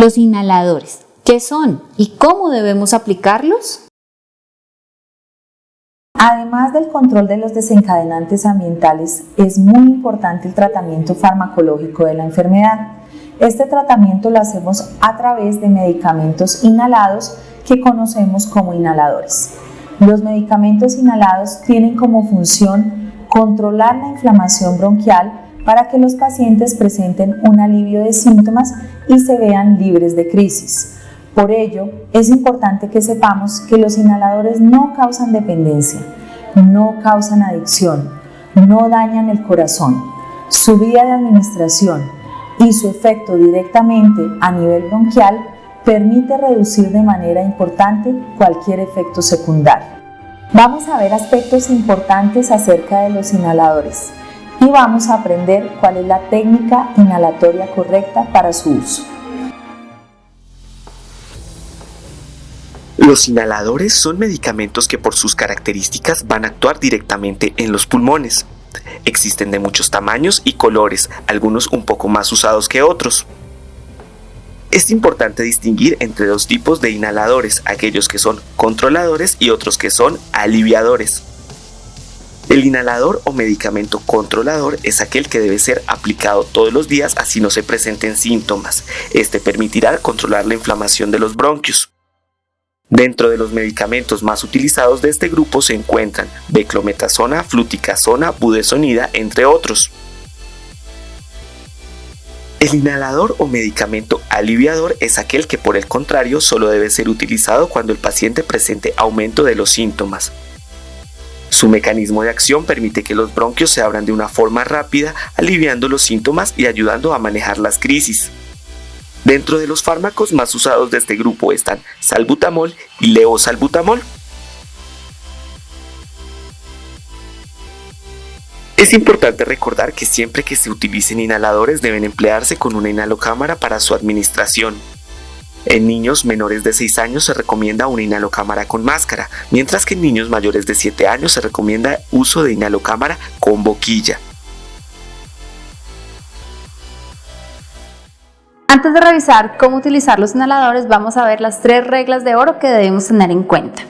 Los inhaladores, ¿qué son y cómo debemos aplicarlos? Además del control de los desencadenantes ambientales, es muy importante el tratamiento farmacológico de la enfermedad. Este tratamiento lo hacemos a través de medicamentos inhalados que conocemos como inhaladores. Los medicamentos inhalados tienen como función controlar la inflamación bronquial para que los pacientes presenten un alivio de síntomas y se vean libres de crisis. Por ello, es importante que sepamos que los inhaladores no causan dependencia, no causan adicción, no dañan el corazón. Su vía de administración y su efecto directamente a nivel bronquial permite reducir de manera importante cualquier efecto secundario. Vamos a ver aspectos importantes acerca de los inhaladores y vamos a aprender cuál es la técnica inhalatoria correcta para su uso. Los inhaladores son medicamentos que por sus características van a actuar directamente en los pulmones. Existen de muchos tamaños y colores, algunos un poco más usados que otros. Es importante distinguir entre dos tipos de inhaladores, aquellos que son controladores y otros que son aliviadores. El inhalador o medicamento controlador es aquel que debe ser aplicado todos los días así no se presenten síntomas. Este permitirá controlar la inflamación de los bronquios. Dentro de los medicamentos más utilizados de este grupo se encuentran beclometasona, fluticasona, budesonida, entre otros. El inhalador o medicamento aliviador es aquel que por el contrario solo debe ser utilizado cuando el paciente presente aumento de los síntomas. Su mecanismo de acción permite que los bronquios se abran de una forma rápida, aliviando los síntomas y ayudando a manejar las crisis. Dentro de los fármacos más usados de este grupo están salbutamol y leosalbutamol. Es importante recordar que siempre que se utilicen inhaladores deben emplearse con una inhalocámara para su administración. En niños menores de 6 años se recomienda una inhalocámara con máscara, mientras que en niños mayores de 7 años se recomienda uso de inhalocámara con boquilla. Antes de revisar cómo utilizar los inhaladores, vamos a ver las tres reglas de oro que debemos tener en cuenta.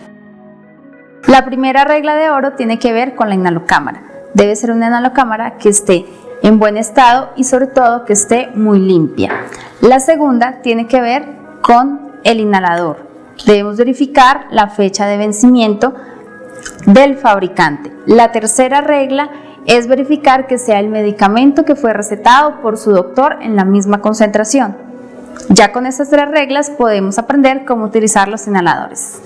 La primera regla de oro tiene que ver con la inhalocámara. Debe ser una inhalocámara que esté en buen estado y sobre todo que esté muy limpia. La segunda tiene que ver con el inhalador. Debemos verificar la fecha de vencimiento del fabricante. La tercera regla es verificar que sea el medicamento que fue recetado por su doctor en la misma concentración. Ya con estas tres reglas podemos aprender cómo utilizar los inhaladores.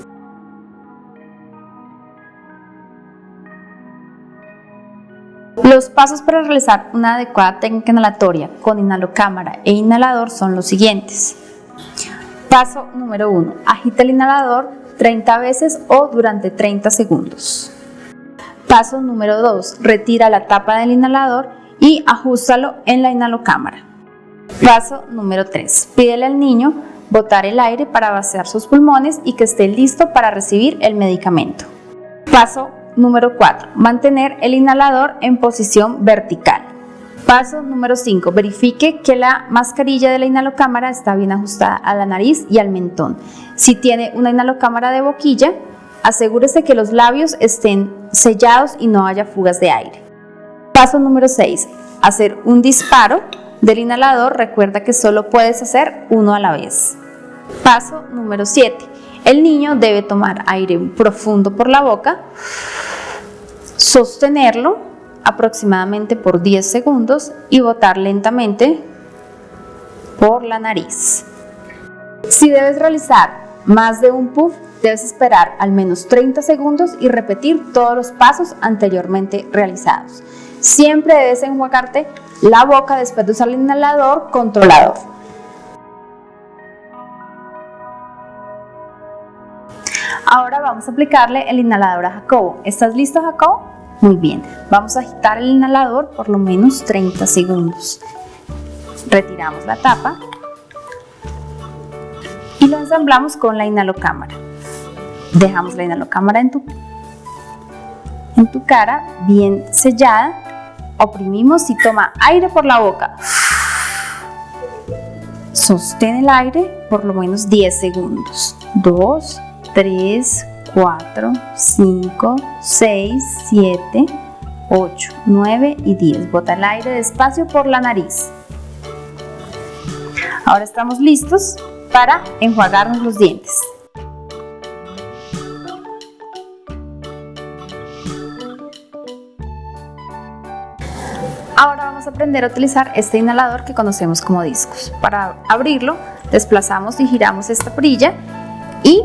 Los pasos para realizar una adecuada técnica inhalatoria con inhalocámara e inhalador son los siguientes. Paso número 1. Agita el inhalador 30 veces o durante 30 segundos. Paso número 2. Retira la tapa del inhalador y ajustalo en la inhalocámara. Paso número 3. Pídele al niño botar el aire para vaciar sus pulmones y que esté listo para recibir el medicamento. Paso número 4. Mantener el inhalador en posición vertical. Paso número 5. Verifique que la mascarilla de la inhalocámara está bien ajustada a la nariz y al mentón. Si tiene una inhalocámara de boquilla, asegúrese que los labios estén sellados y no haya fugas de aire. Paso número 6. Hacer un disparo del inhalador. Recuerda que solo puedes hacer uno a la vez. Paso número 7. El niño debe tomar aire profundo por la boca, sostenerlo aproximadamente por 10 segundos y botar lentamente por la nariz. Si debes realizar más de un puff, debes esperar al menos 30 segundos y repetir todos los pasos anteriormente realizados. Siempre debes enjuagarte la boca después de usar el inhalador controlador. Ahora vamos a aplicarle el inhalador a Jacobo. ¿Estás listo, Jacobo? Muy bien, vamos a agitar el inhalador por lo menos 30 segundos. Retiramos la tapa y lo ensamblamos con la inhalocámara. Dejamos la inhalocámara en tu, en tu cara bien sellada. Oprimimos y toma aire por la boca. Sostén el aire por lo menos 10 segundos. 2, 3, 4, 5, 6, 7, 8, 9 y 10. Bota el aire despacio por la nariz. Ahora estamos listos para enjuagarnos los dientes. Ahora vamos a aprender a utilizar este inhalador que conocemos como discos. Para abrirlo, desplazamos y giramos esta perilla y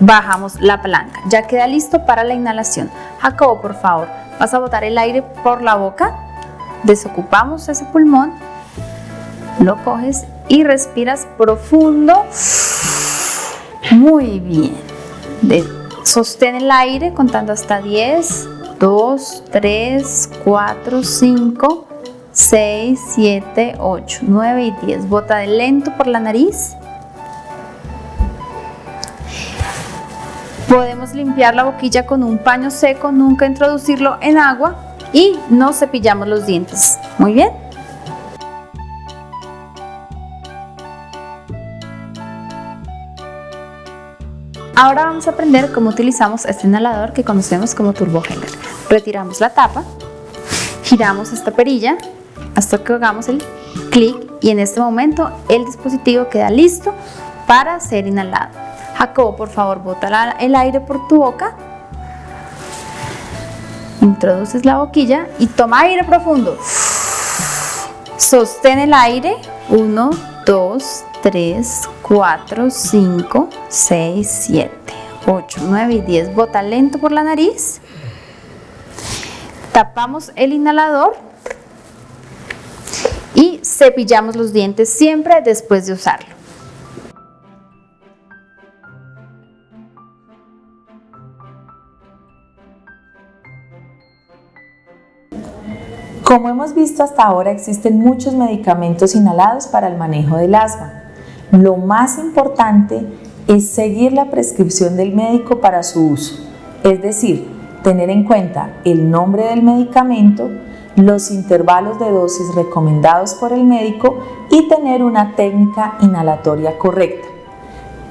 bajamos la palanca. Ya queda listo para la inhalación. Jacobo, por favor, vas a botar el aire por la boca. Desocupamos ese pulmón, lo coges y respiras profundo. Muy bien. sostén el aire contando hasta 10, 2, 3, 4, 5, 6, 7, 8, 9 y 10. Bota de lento por la nariz. Podemos limpiar la boquilla con un paño seco, nunca introducirlo en agua y no cepillamos los dientes. Muy bien. Ahora vamos a aprender cómo utilizamos este inhalador que conocemos como Turbo Retiramos la tapa, giramos esta perilla hasta que hagamos el clic y en este momento el dispositivo queda listo para ser inhalado. Jacobo, por favor, bota el aire por tu boca. Introduces la boquilla y toma aire profundo. Sostén el aire. 1, 2, 3, 4, 5, 6, 7, 8, 9 y 10. Bota lento por la nariz. Tapamos el inhalador y cepillamos los dientes siempre después de usarlo. Como hemos visto hasta ahora, existen muchos medicamentos inhalados para el manejo del asma. Lo más importante es seguir la prescripción del médico para su uso, es decir, tener en cuenta el nombre del medicamento, los intervalos de dosis recomendados por el médico y tener una técnica inhalatoria correcta.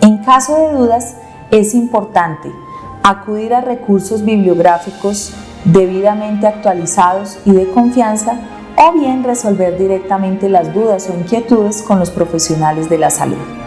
En caso de dudas, es importante acudir a recursos bibliográficos debidamente actualizados y de confianza o bien resolver directamente las dudas o inquietudes con los profesionales de la salud.